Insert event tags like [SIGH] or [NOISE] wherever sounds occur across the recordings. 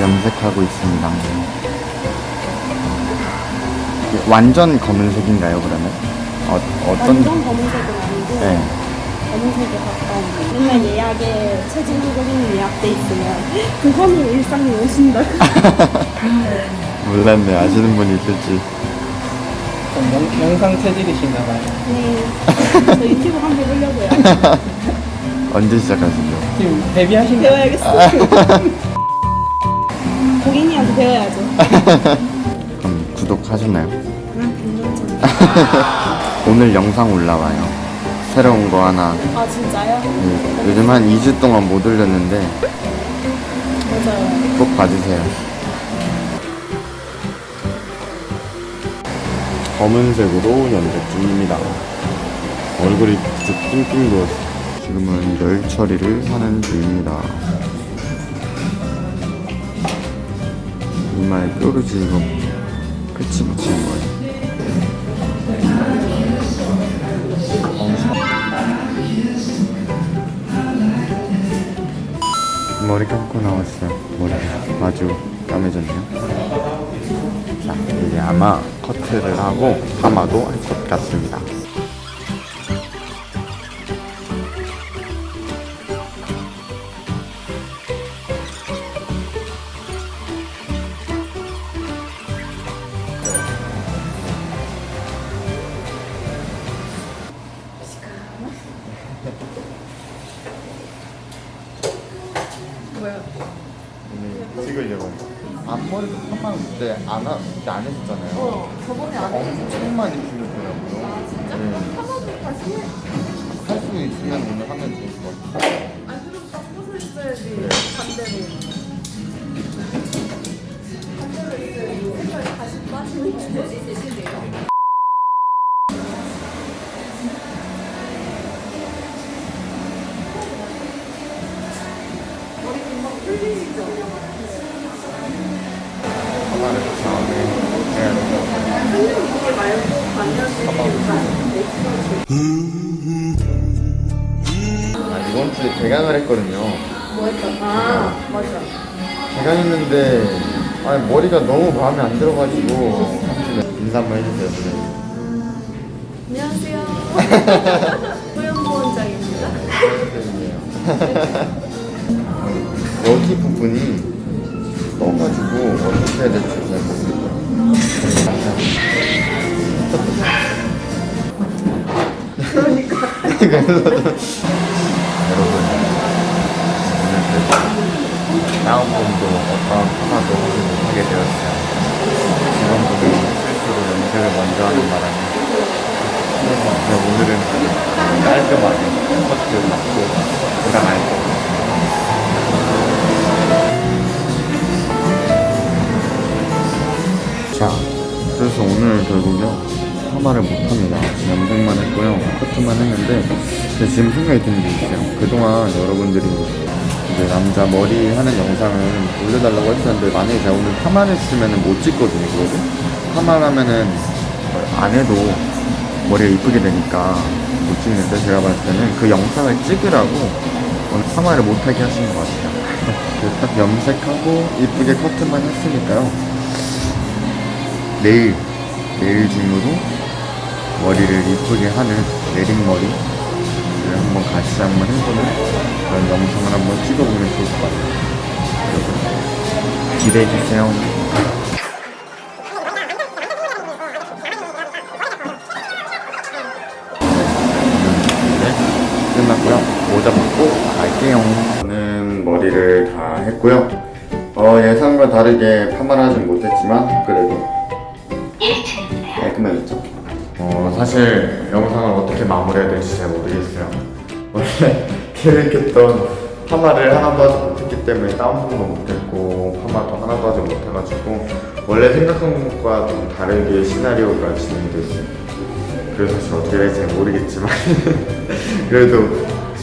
염색하고 있습니다 완전 검은색인가요 그러면? 어, 어떤... 완전 검은색은 아니고 네. 검은색에 가까운 맨날 예약에 체질 고객님 예약돼 있으면 그거는 일상이 오신다 [LAUGHS] 몰랐네. 아시는 분이 있을지. 영, 영상 체질이신가 봐요. [LAUGHS] 네저 유튜브 한번 해보려고요 [LAUGHS] 언제 시작하시죠? 지금 데뷔하신 거 배워야겠어 고객님한테 배워야죠 그럼 구독하셨나요? 응 괜찮죠 오늘 영상 올라와요. 새로운 거 하나. 아 진짜요? 네, 요즘 한 2주 동안 못 올렸는데 맞아요 꼭 봐주세요. 검은색으로 연색 중입니다. 얼굴이 쭉 띵띵 부었어요. 지금은 열 처리를 하는 중입니다. 이마에 뾰루지 이거 패치 붙이는 거예요. 머리 감고 나왔어요. 머리가 아주 까매졌네요. 자, 이제 아마 커트를 하고 파마도 할 것 같습니다. 뭐야 찍으려고. 앞머리도 파마 그때 안, 하, 그때 안 했었잖아요. 어 저번에 안 했는데 엄청 많이 풀렸더라고요. 아 진짜? 네. 파마도 다시 해? 할 수 있으면 오늘 하면 좋을 것 같아요. 아니 그럼 딱 꽂아 있어야지 네. 반대로 말고 아, 이번 주에 개강을 했거든요. 뭐 했다? 아 맞아 개강했는데 아니, 머리가 너무 마음에 안 들어가지고 인사 한번 해주세요, 선생님. 안녕하세요 [LAUGHS] 소영보 원장입니다 선생님이에요. [LAUGHS] 여기 부분이 떠가지고 어떻게 해야 될지 여러분 오늘 그래도 다운본도 어떤 하나도 하지 못하게 되었어요. 지난번에 실수로 연습을 먼저 하는 바람에 오늘은 깔끔하게 커트 받고 들어갈 거예요. 자, 그래서 오늘 결국요 파마를 못합니다. 염색만 했고요, 커트만 했는데 지금 생각이 드는 게 있어요. 그동안 여러분들이 이제 남자 머리 하는 영상을 올려달라고 했었는데 만약에 제가 오늘 파마를 했으면 못 찍거든요, 그거를. 파마를 하면은 안 해도 머리가 이쁘게 되니까 못 찍는데 제가 봤을 때는 그 영상을 찍으라고 오늘 파마를 못하게 하시는 것 같아요. [LAUGHS] 딱 염색하고 이쁘게 커트만 했으니까요. 내일 내일 중으로 머리를 이쁘게 하는 내린머리 를 한번 같이 한번 해보는 그런 영상을 한번 찍어보면 좋을 것 같아요. 여러분 기대해주세요. 네, 끝났고요. 모자 벗고 갈게요. 저는 머리를 다 했고요. 어, 예상과 다르게 파마를 하진 못했지만 그래도. 깔끔해졌죠? 어, 사실 영상을 어떻게 마무리해야 될지 잘 모르겠어요. 원래 [LAUGHS] 계획했던 파마를 하나도 하지 못했기 때문에 다운펌도 못했고 파마도 하나도 하지 못해가지고 원래 생각한 것과 좀 다르게 시나리오가 진행됐어요. 그래서 사실 어떻게 될지 잘 모르겠지만 [LAUGHS] 그래도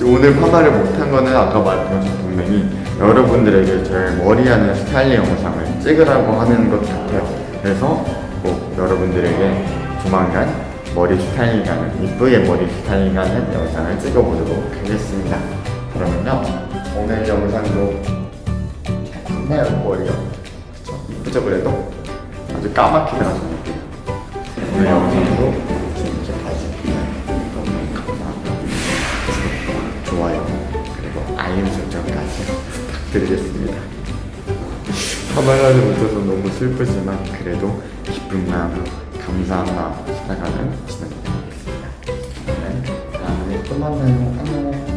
오늘 파마를 못한 거는 아까 말했던 것처럼 분명히 여러분들에게 제 머리하는 스타일링 영상을 찍으라고 하는 것 같아요. 그래서 꼭 여러분들에게 조만간 머리 스타일링하는 이쁘게 머리 스타일링하는 영상을 찍어보도록 하겠습니다. 그러면요 오늘 영상도 좋나요 머리요? 그쵸? 시작을 해도 아주 까맣게 나서는데요. 오늘 영상도 재밌게까지 감사합니다. 좋아요 그리고 알림 설정까지 부탁드리겠습니다. 화말하지 못해서 너무 슬프지만 그래도 기쁜 마음, 감사한 마음 살아가는 진행이 되겠습니다. 네, 다음에 또 만나요. 안녕.